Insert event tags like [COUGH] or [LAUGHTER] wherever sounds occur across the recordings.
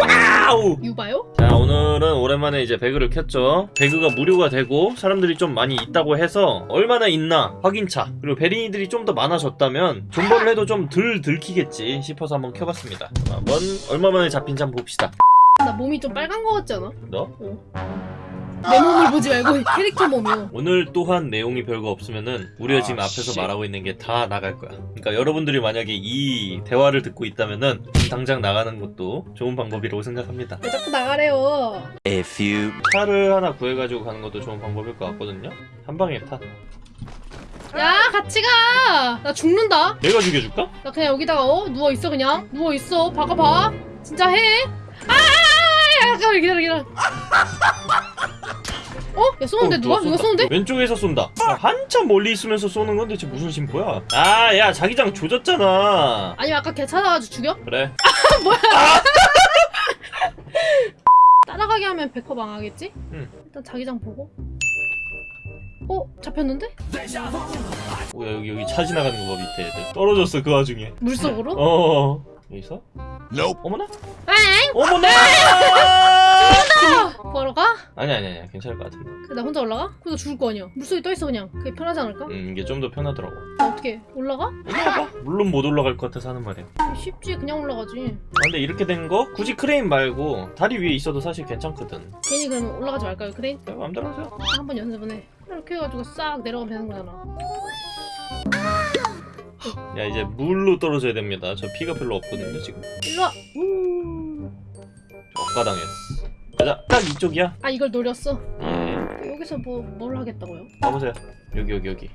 와우! 유바요? 자 오늘은 오랜만에 이제 배그를 켰죠 배그가 무료가 되고 사람들이 좀 많이 있다고 해서 얼마나 있나 확인차 그리고 배린이들이 좀 더 많아졌다면 존버를 해도 좀 덜 들키겠지 싶어서 한번 켜봤습니다 한번 얼마 만에 잡힌지 한번 봅시다 나 몸이 좀 빨간 거 같지 않아? 너? 내 몸을 보지 말고 캐릭터 몸이요. 오늘 또한 내용이 별거 없으면은 우리가 지금 아, 앞에서 씨. 말하고 있는 게 다 나갈 거야 그러니까 여러분들이 만약에 이 대화를 듣고 있다면은 지금 당장 나가는 것도 좋은 방법이라고 생각합니다 왜 자꾸 나가래요? A few 차를 하나 구해가지고 가는 것도 좋은 방법일 것 같거든요 한 방에 타 야 같이 가. 나 죽는다. 내가 죽여줄까? 나 그냥 여기다가 어 누워 있어 그냥 누워 있어. 박아봐. 진짜 해. 아! 야, 잠깐만 기다려 기다려. 어? 야 쏘는데 어, 누가? 쏜다. 누가 쏘는데? 왼쪽에서 쏜다. 야, 한참 멀리 있으면서 쏘는 건데 쟤 무슨 심보야? 아, 야, 자기장 조졌잖아. 아니 아까 걔 찾아가지고 죽여? 그래. [LAUGHS] [LAUGHS] 따라가게 하면 백허 망하겠지? 응. 일단 자기장 보고. 어? 잡혔는데? 뭐야, 여기, 여기 차 지나가는 거 봐, 밑에 애들. 떨어졌어, 그 와중에. 물속으로? 어. 여기서? Nope 어머나? 엥! 어머나! [LAUGHS] 구하러 가? 아니, 아니, 아니. 괜찮을 것 같은데. 그래, 나 혼자 올라가? 그래서 죽을 거 아니야. 물속에 떠 있어 그냥. 그게 편하지 않을까? 음, 이게 좀 더 편하더라고. 나 어떻게 올라가? 올라가봐. 물론 못 올라갈 것 같아서 하는 말이야. 쉽지 그냥 올라가지. 아, 근데 이렇게 된 거 굳이 크레인 말고 다리 위에 있어도 사실 괜찮거든. 괜히 그러면 올라가지 말까요? 그래? 야, 마음대로 하세요. 한번 연습은 해. 이렇게 해가지고 싹 내려가면 되는 거잖아. 야, 이제 물로 떨어져야 됩니다. 저 피가 별로 없거든요, 지금. 일로 와. 억까당했어. 가자, 딱 이쪽이야. 아 이걸 노렸어. 예. 여기서 뭐 뭘 하겠다고요? 가보세요. 여기 여기 여기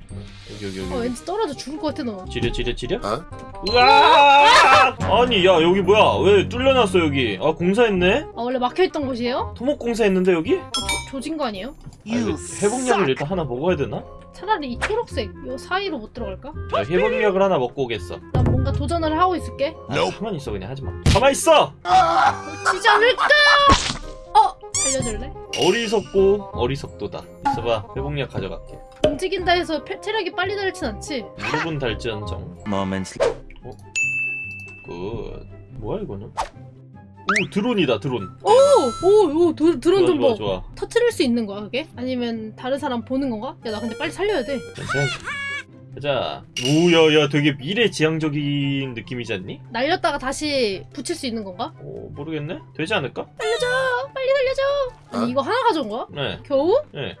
여기 여기 여기. 아 왠지 떨어져 죽을 것 같아 너. 지려 지려 지려. 어? 으아! 아니 야 여기 뭐야? 왜 뚫려놨어 여기? 아 공사했네? 아 원래 막혀있던 곳이에요? 토목 공사했는데 여기? 조, 조진 거 아니에요? 아, 회복약을 일단 하나 먹어야 되나? 차라리 이 초록색 요 사이로 못 들어갈까? 자 회복약을 하나 먹고 오겠어. 난 뭔가 도전을 하고 있을게. 아, Nope 가만 있어 그냥 하지 마. 가만 있어. 지지 않을까? 어 살려줄래? 어리석고 어리석도다. 있어봐 회복약 가져갈게. 움직인다 해서 폐- 체력이 빨리 닳진 않지? 무릎은 달지언정. moments good. 뭐야 이거는? 오 드론이다 드론. 오오오 드론 좋아 좀 좋아 봐. 좋아. 터트릴 수 있는 거야 그게? 아니면 다른 사람 보는 건가? 야 나 근데 빨리 살려야 돼. 괜찮아. 가자. 오야야 되게 미래지향적인 느낌이지 않니? 날렸다가 다시 붙일 수 있는 건가? 오 모르겠네. 되지 않을까? 살려줘! 아니 어? 이거 하나 가져온 거야? 네. 겨우? 네.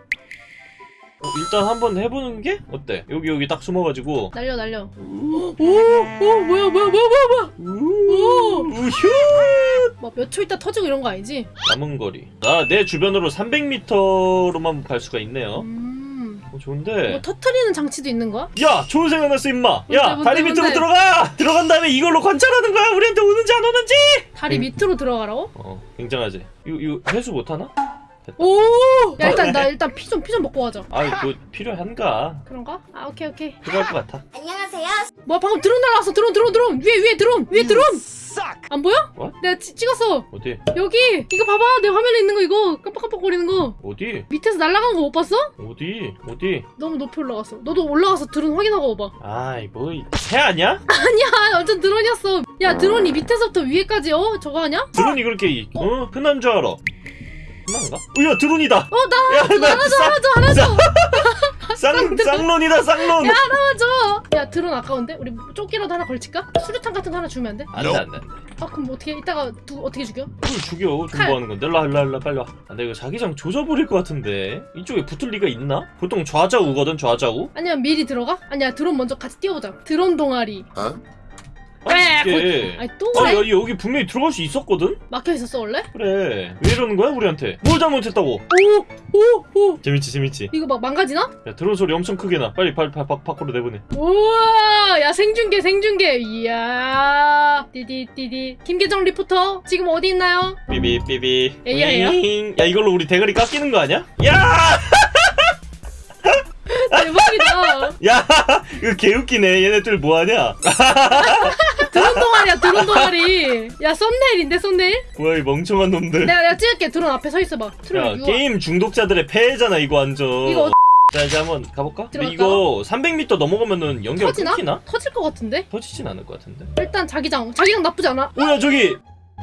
어, 일단 한번 해보는 게 어때? 여기 여기 딱 숨어가지고 날려 날려. 오, 오 뭐야 뭐야 뭐야 뭐야 뭐야. 우휴 뭐몇 초 있다 터지고 이런 거 아니지? 남은 거리 아 내 주변으로 300m로만 갈 수가 있네요 음. 어, 좋은데 뭐 터트리는 장치도 있는 거야? 야 좋은 생각 났어 임마 야 뭔데, 다리 뭔데, 밑으로 뭔데? 들어가 들어간 다음에 이걸로 관찰하는 거야 우리한테 오는지 안 오는지 다리 음. 밑으로 들어가라고? 어 굉장하지 이거 이거 회수 못하나? 오! 야 일단 나 [LAUGHS] 일단 피 좀 피 좀 먹고 가자. 아 이거 필요한가? 그런가? 아 오케이 오케이. 필요할 것 같아 뭐야 방금 드론 날라왔어 드론 드론 드론 위에 위에 드론 위에 드론 안 보여? What? 내가 찌, 찍었어 어디? 여기 이거 봐봐 내 화면에 있는 거 이거 깜빡깜빡 거리는 거 어디? 밑에서 날아간 거못 봤어? 어디? 어디? 너무 높이 올라갔어 너도 올라가서 드론 확인하고 와봐 아이 뭐새 아니야? [LAUGHS] 아니야 완전 드론이었어 야 드론이 밑에서부터 위에까지 어 저거 아냐? 드론이 그렇게 어? 흔한 줄 알아 흔한가? 어야 드론이다 어나 야, 하나줘 나 하나줘 쌍- 하나 줘 하나 줘 쌍, 쌍론이다 쌍론 야 하나줘 야 드론 아까운데? 우리 조끼라도 하나 걸칠까? 수류탄 같은 거 하나 주면 안 돼? 안돼 안돼 아 그럼 뭐 어떻게 이따가 누 어떻게 죽여? 그걸 죽여 존버하는 건데 와 일로 와 빨리 와 안돼 이거 자기장 조져버릴 것 같은데 이쪽에 붙을 리가 있나? 보통 좌좌우거든 좌좌우 아니면 미리 들어가? 아니야 드론 먼저 같이 띄워보자 드론 동아리 Huh? 아니 이게 아니 또 그래? 여기, 여기 분명히 들어갈 수 있었거든? 막혀 있었어 원래? 그래 왜 이러는 거야 우리한테 뭘 잘못했다고 오 오 오 재밌지 재밌지 이거 막 망가지나? 야 드론 소리 엄청 크게 나 빨리 빨리 바, 바, 밖으로 내보내 우와 야 생중계 생중계 이야 띠디띠디 김계정 리포터 지금 어디 있나요? 삐비 삐비 AI야? 윙. 야 이걸로 우리 대가리 깎이는 거 아니야? 야! 야! [LAUGHS] 이거 개웃기네 얘네들 뭐하냐? [LAUGHS] 드론 동아리야 드론 동아리 야 썸네일인데 썸네일? 뭐야 이 멍청한 놈들 내가 내가 찍을게 드론 앞에 서 있어봐 야 트롤 유아 게임 중독자들의 폐해잖아 이거 완전 이거 어- 자 이제 한번 가볼까? 근데? 이거 300m 넘어가면은 연결 터지나? 끊기나? 터질 것 같은데? 터지진 않을 것 같은데 일단 자기장 자기장 나쁘지 않아? 오야 저기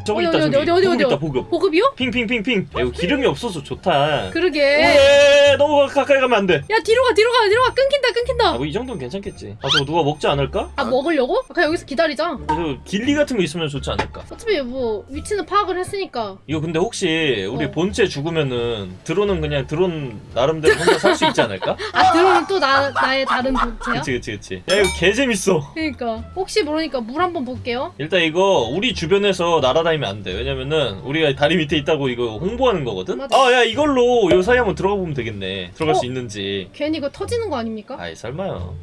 저기 어디, 있다 어디, 저기. 보급? 있다 보급. 보급이요? ping ping ping ping. 야, 이거 기름이 없어서 좋다. 그러게. 오예 너무 가까이 가면 안돼. 야 뒤로 가 뒤로 가 뒤로 가. 끊긴다 끊긴다. 아 뭐 이 정도는 괜찮겠지. 아 저거 누가 먹지 않을까? 아 먹으려고? 그냥 여기서 기다리자. 그래도 길리 같은 거 있으면 좋지 않을까? 어차피 뭐 위치는 파악을 했으니까. 이거 근데 혹시 우리 어. 본체 죽으면은 드론은 그냥 드론 나름대로 혼자 살 수 있지 않을까? [LAUGHS] 아 들어오면 또 나, 나의 다른 본체야? 그치 그치 그치. 야 이거 개재밌어. 그러니까. 혹시 모르니까 물 한번 볼게요. 일단 이거 우리 주변에서 날아 다니면 안 돼. 왜냐면은 우리가 다리 밑에 있다고 이거 홍보하는 거거든. 맞아. 아, 야 이걸로 요 사이 한번 들어가 보면 되겠네. 들어갈 어? 수 있는지. 괜히 이거 터지는 거 아닙니까? 아이 설마요.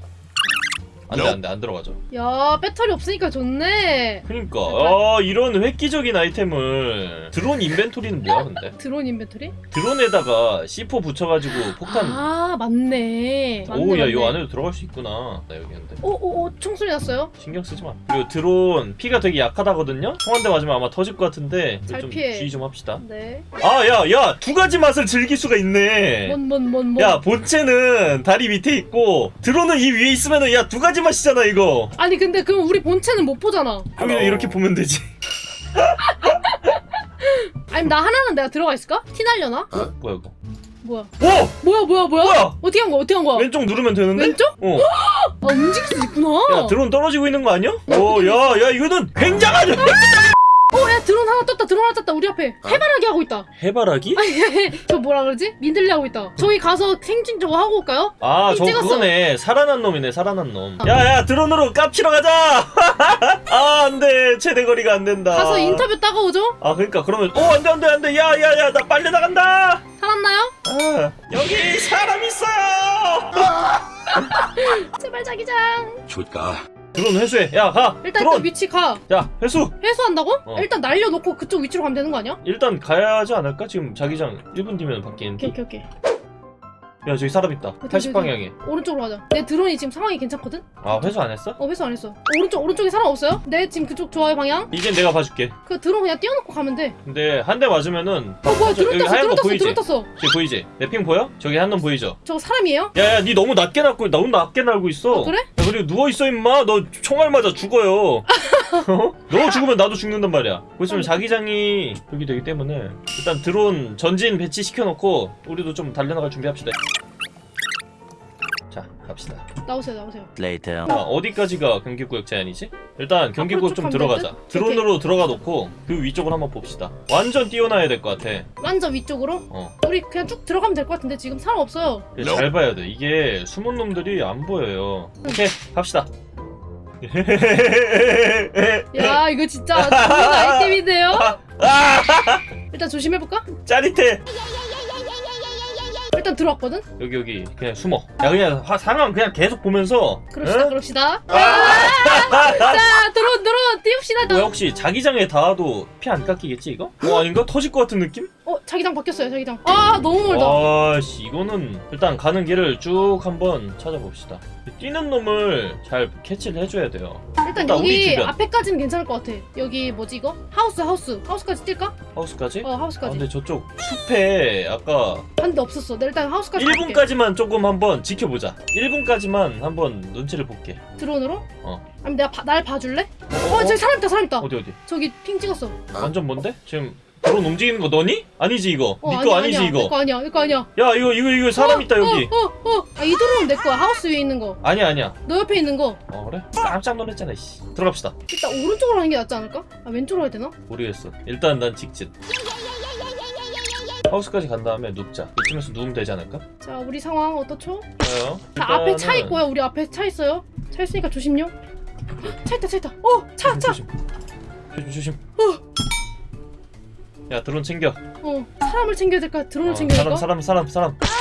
안돼 안돼 안 들어가죠. 야 배터리 없으니까 좋네 그러니까 아 이런 획기적인 아이템을 드론 인벤토리는 뭐야 근데? [LAUGHS] 드론 인벤토리? 드론에다가 C4 붙여가지고 폭탄. 아 맞네 오야. 이 안에도 들어갈 수 있구나. 나 여기 근데 오오오 총소리 났어요? 신경 쓰지 마. 그리고 드론 피가 되게 약하다거든요. 총 한 대 맞으면 아마 터질 것 같은데 잘좀 피해. 주의 좀 합시다. 네 아, 야, 야, 두 가지 맛을 즐길 수가 있네. 뭔 뭔 뭔 뭔 야, 본체는 다리 밑에 있고, 드론은 이 위에 있으면은, 야, 두 가지 맛이잖아, 이거. 아니 근데 그럼 우리 본체는 못 보잖아 여기는 이렇게 보면 되지. [LAUGHS] 아니 나 하나는 내가 들어가 있을까? 티 날려나? 뭐야, 이거. 뭐야 오! 뭐야 뭐야 뭐야 뭐야? 어떻게 한 거야 어떻게 한 거야 왼쪽 누르면 되는데? 왼쪽? 어. 아 움직일 수 있구나 야, 드론 떨어지고 있는 거 아니야? 오, 야, 야, 이거는 굉장한 [LAUGHS] 어야 드론 하나 떴다 드론 하나 떴다 우리 앞에 해바라기 하고 있다 해바라기? 저 뭐라 그러지? 민들레 하고 있다 저기 가서 생진 저거 하고 올까요? 아, 저 찍었어. 그거네. 살아난 놈이네, 살아난 놈. 어. 야, 야, 드론으로 깝치러 가자! [LAUGHS] 아, 안 돼. 최대 거리가 안 된다. 가서 인터뷰 따가오죠? 아, 그러니까, 그러면, 오, 안 돼, 안 돼, 안 돼. 야, 야, 야, 나 빨리 나간다! 살았나요? 아, 여기 사람 있어요! [LAUGHS] 제발 자기장 줄까? 드론 회수해. 야, 가! 일단! 그 위치 가 야, 회수! 회수한다고? 어. 일단 날려놓고 그쪽 위치로 가면 되는 거 아니야? 일단 가야 하지 않을까? 지금 자기장 1분 뒤면 바뀌는데. 오케이 오케이 오케이 야, 저기 사람 있다. 어디, 어디, 80방향에. 오른쪽으로 가자 내 드론이 지금 상황이 괜찮거든? 아, 회수 안 했어? 어 회수 안 했어 오른쪽 오른쪽에 사람 없어요? 네 지금 그쪽 좋아요 방향 이젠 내가 봐줄게. 그 드론 그냥 띄워놓고 가면 돼 근데 한 대 맞으면은. 어 뭐야 저- 드론 떴어 드론 거 떴어 보이지? 드론 떴어 저기 보이지? 내 핑 보여? 저기 한 놈 보이죠? 저거 사람이에요? 야, 야, 니 너무 낮게 날고, 너무 낮게 날고 있어. 아, 그래? 야, 그리고 누워있어, 임마. 너 총알 맞아 죽어요. [LAUGHS] 어? 너 죽으면 나도 죽는단 말이야. 보시면 자기장이 여기 되기 때문에 일단 드론 전진 배치시켜놓고 우리도 좀 달려나갈 준비합시다. 자, 갑시다. 나오세요 나오세요 Later. 자, 어디까지가 경기구역 제한이지? 일단 경기구역 좀 들어가자. 드론으로 들어가 놓고 그 위쪽을 한번 봅시다. 완전 띄워놔야 될 것 같아. 완전 위쪽으로 어. 우리 그냥 쭉 들어가면 될 것 같은데 지금 사람 없어요 이게 잘 봐야 돼. 이게 숨은 놈들이 안 보여요. 오케이, 갑시다. 야 이거 진짜 좋은 아이템인데요? 아, 일단 조심해볼까? 짜릿해. 일단 들어왔거든? 여기 여기 그냥 숨어. 야 그냥 화, 상황 그냥 계속 보면서. 그럽시다 응? 그럽시다 아, 자 들어온 들어온 띄웁시다 뭐야 혹시 자기장에 닿아도 피 안 깎이겠지 이거? 어 아닌가? 터질 것 같은 느낌? 어 자기장 바뀌었어요 자기장 아 너무 멀다 아 씨 이거는 일단 가는 길을 쭉 한번 찾아봅시다. 뛰는 놈을 잘 캐치를 해줘야 돼요. 일단 일단 여기. 앞에까지는 괜찮을 것 같아 여기 뭐지 이거? 하우스 하우스 하우스까지 뛸까? 하우스까지? 어아 하우스까지 근데 저쪽 숲에 아까 한 대 없었어 내 일단 하우스까지 갈게. 1분까지만 조금 한번 지켜보자. 1분까지만 한번 눈치를 볼게. 드론으로? 어. 아니 내가 봐- 날 봐줄래? 어, 어, 어, 저기 사람 있다 사람 있다 어디 어디? 저기 핑 찍었어 완전 뭔데? 지금 드론 움직이는 거 너니? 아니지 이거. 어, 니거 아니지 아니야. 이거. 내거 아니야 내거 아니야 야 이거 이거 이거 사람 있다 여기. 어어어아이 드론은 내 거야 하우스 위에 있는 거너 아니야 아니야. 옆에 있는 거어 그래? 깜짝 놀랐잖아 씨. 들어갑시다. 일단 오른쪽으로 하는 게 낫지 않을까? 아 왼쪽으로 해야 되나? 모르겠어. 일단 난 직진. 하우스까지 간 다음에 눕자. 이쯤에서 누우면 되지 않을까? 자 우리 상황 어떻죠? 좋아요. 자 앞에 차 일단은- 있고요 우리 앞에 차 있어요 차 있으니까 조심요 차 있다 차 있다 어차차 조심 조심. 조심. 야 드론 챙겨. 어 사람을 챙겨야 될까 드론을 어, 챙겨야 될까? 사람 사람 사람 사람.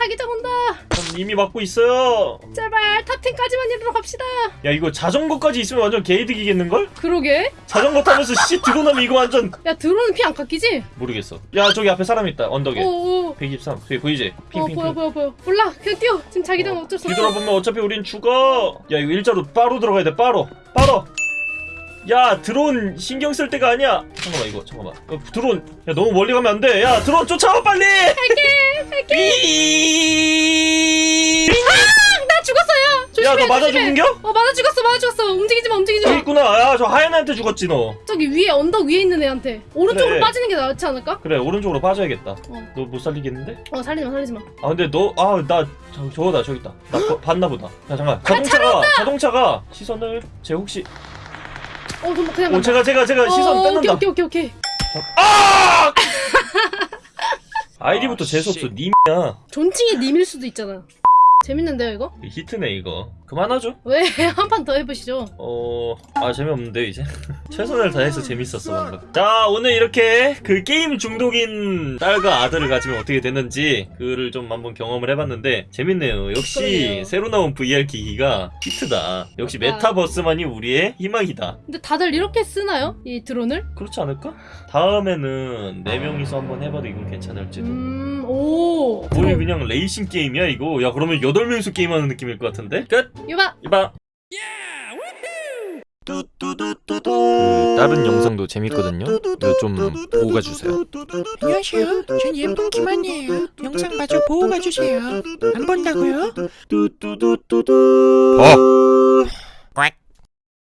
아 자기장 온다 전 이미 막고 있어요. 제발 top 10까지만 이르러 갑시다 야 이거 자전거까지 있으면 완전 개이득이겠는 걸? 그러게 자전거 타면서 씨 드론 하면 이거 완전 야 드론은 피 안 깎이지? 모르겠어. 야 저기 앞에 사람 있다 언덕에. 어어 123. 저기 보이지? 어 ping ping ping. 보여 보여 보여 몰라 그냥 뛰어 지금 자기장 은 어쩔 수 없어 뒤돌아보면 어차피 우린 죽어. 야 이거 일자로 빠로 들어가야 돼. 빠로. 빠로. 야 드론 신경 쓸 때가 아니야. 잠깐만 이거 잠깐만. 어, 드론. 야 너무 멀리 가면 안 돼. 야 드론 쫓아와 빨리. 갈게. 갈게. 나 죽었어요. 조심해. 야너 맞아 조심해. 죽은겨? 어 맞아 죽었어 맞아 죽었어. 움직이지 마 움직이지 저기 마. 있구나 야저 하얀 애한테 죽었지 너 저기 위에 언덕 위에 있는 애한테 오른쪽으로 그래. 빠지는 게 낫지 않을까? 그래 오른쪽으로 빠져야겠다 어. 너 못 살리겠는데? 어 살리지 마 살리지 마. 아 근데 너 아 나 저거다 저기 있다 나 거- 봤나 보다 야 잠깐 자동차가 자동차가 시선을 제 혹시 어 그럼 그냥 어 간다. 제가 제가 제가 시선 어, 뺏는다 오케이 오케이 오케이 오케이. 아! 아이디부터 아, 재수없어 씨. 님이야 존칭이 님일 수도 있잖아. 재밌는데요 이거? 히트네 이거 그만하죠 왜 [LAUGHS] 한 판 더 해보시죠. 어... 아 재미없는데 이제 [LAUGHS] 최선을 다해서 재밌었어 방금 자 오늘 이렇게 그 게임 중독인 딸과 아들을 가지면 어떻게 되는지 그를 좀 한번 경험을 해봤는데 재밌네요 역시 그러게요. 새로 나온 VR 기기가 히트다 역시. 메타버스만이 우리의 희망이다 근데 다들 이렇게 쓰나요? 이 드론을? 그렇지 않을까? 다음에는 네명이서 한번 해봐도 이건 괜찮을지도 음, 오. 거의 그냥 레이싱 게임이야 이거 야 그러면 8명이서 게임하는 느낌일 것 같은데? 끝! 이봐. 이봐 그 다른 영상도 재밌거든요 이거 좀 보고 가주세요 안녕하세요. 전 예쁜 김한이에요. 영상 마저 보고 가주세요. 안 본다고요? 봐